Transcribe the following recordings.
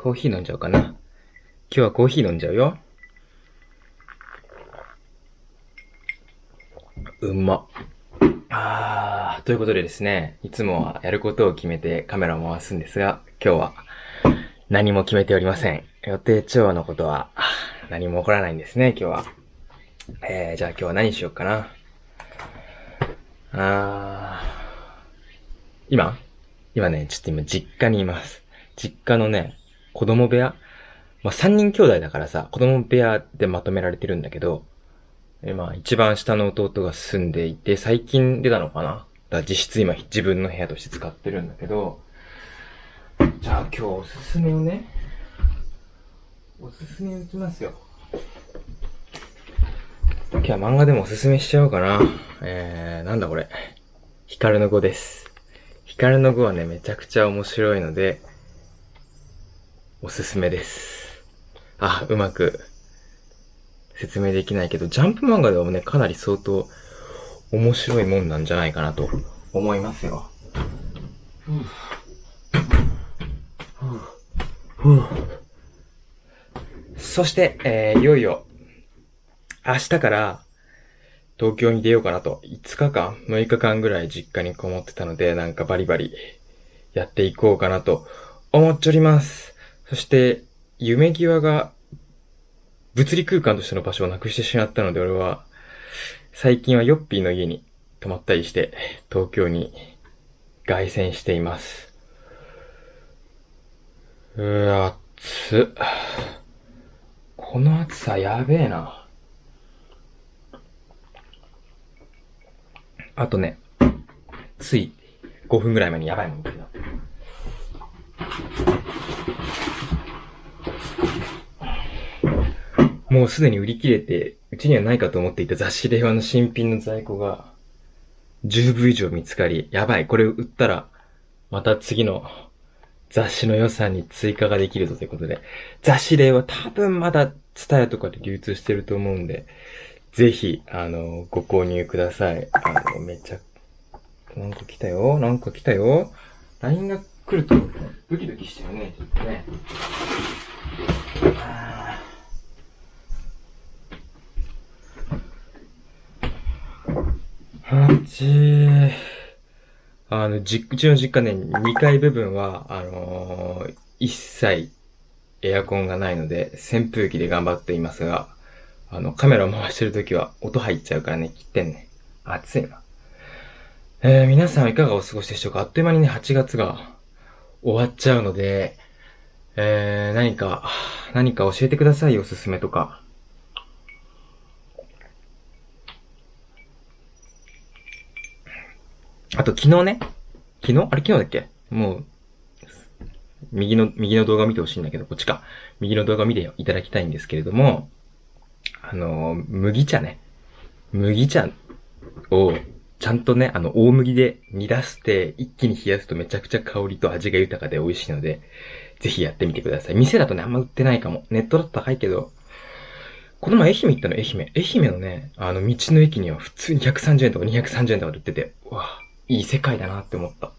コーヒー飲んじゃおうかな。今日はコーヒー飲んじゃうよ。うんま。あー、ということでですね、いつもはやることを決めてカメラを回すんですが、今日は何も決めておりません。予定調和のことは何も起こらないんですね、今日は。えー、じゃあ今日は何しようかな。あー、今？今ね、ちょっと今実家にいます。実家のね、子供部屋？まあ、三人兄弟だからさ、子供部屋でまとめられてるんだけど、えまあ、一番下の弟が住んでいて、最近出たのかな？だから実質今自分の部屋として使ってるんだけど、じゃあ今日おすすめをね、おすすめ打ちますよ。今日は漫画でもおすすめしちゃおうかな。えー、なんだこれ。ヒカルの語です。ヒカルの語はね、めちゃくちゃ面白いので、おすすめです。あ、うまく説明できないけど、ジャンプ漫画ではね、かなり相当面白いもんなんじゃないかなと思いますよ。そして、えー、いよいよ、明日から東京に出ようかなと、5日間、6日間ぐらい実家にこもってたので、なんかバリバリやっていこうかなと思っております。そして、夢際が物理空間としての場所をなくしてしまったので、俺は、最近はヨッピーの家に泊まったりして、東京に凱旋しています。うわ、暑っこの暑さやべえな。あとね、つい5分ぐらい前にやばいもんだけど。もうすでに売り切れて、うちにはないかと思っていた雑誌令和の新品の在庫が、10部以上見つかり、やばい、これ売ったら、また次の雑誌の予算に追加ができるぞということで、雑誌令和多分まだツタヤとかで流通してると思うんで、ぜひ、あの、ご購入ください。あの、めっちゃ、なんか来たよなんか来たよ ?LINE が来ると、ドキドキしてるね、ちょっとね。うち、あの、じ、うちの実家ね、2階部分は、あのー、一切エアコンがないので、扇風機で頑張っていますが、あの、カメラを回してるときは音入っちゃうからね、切ってんね。暑いな。えー、皆さんいかがお過ごしでしょうか？あっという間にね、8月が終わっちゃうので、えー、何か、何か教えてくださいおすすめとか。あと昨日ね、昨日？あれ昨日だっけ？もう、右の、右の動画見てほしいんだけど、こっちか。右の動画見ていただきたいんですけれども、あの、麦茶ね。麦茶を、ちゃんとね、あの、大麦で煮出して、一気に冷やすとめちゃくちゃ香りと味が豊かで美味しいので、ぜひやってみてください。店だとね、あんま売ってないかも。ネットだと高いけど、この前愛媛行ったの、愛媛。愛媛のね、あの、道の駅には普通に130円とか230円とかで売ってて、わぁ、いい世界だなって思った。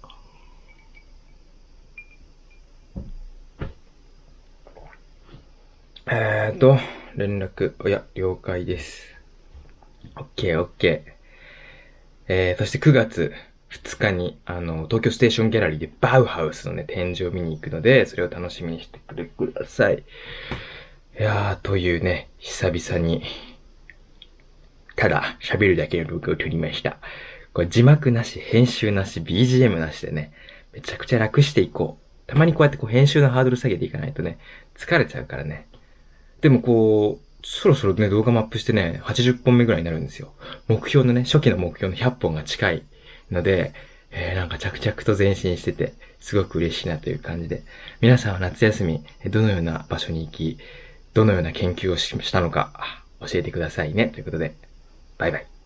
えーと、連絡、おや、了解です。オッケーオッケー。えー、そして9月2日に、あの、東京ステーションギャラリーでバウハウスのね、展示を見に行くので、それを楽しみにしてくれください。いやー、というね、久々に、ただ喋るだけの動画を撮りました。これ字幕なし、編集なし、BGM なしでね、めちゃくちゃ楽していこう。たまにこうやってこう編集のハードル下げていかないとね、疲れちゃうからね。でもこう、そろそろね、動画マップしてね、80本目ぐらいになるんですよ。目標のね、初期の目標の100本が近いので、えー、なんか着々と前進してて、すごく嬉しいなという感じで。皆さんは夏休み、どのような場所に行き、どのような研究をしたのか、教えてくださいね。ということで、バイバイ。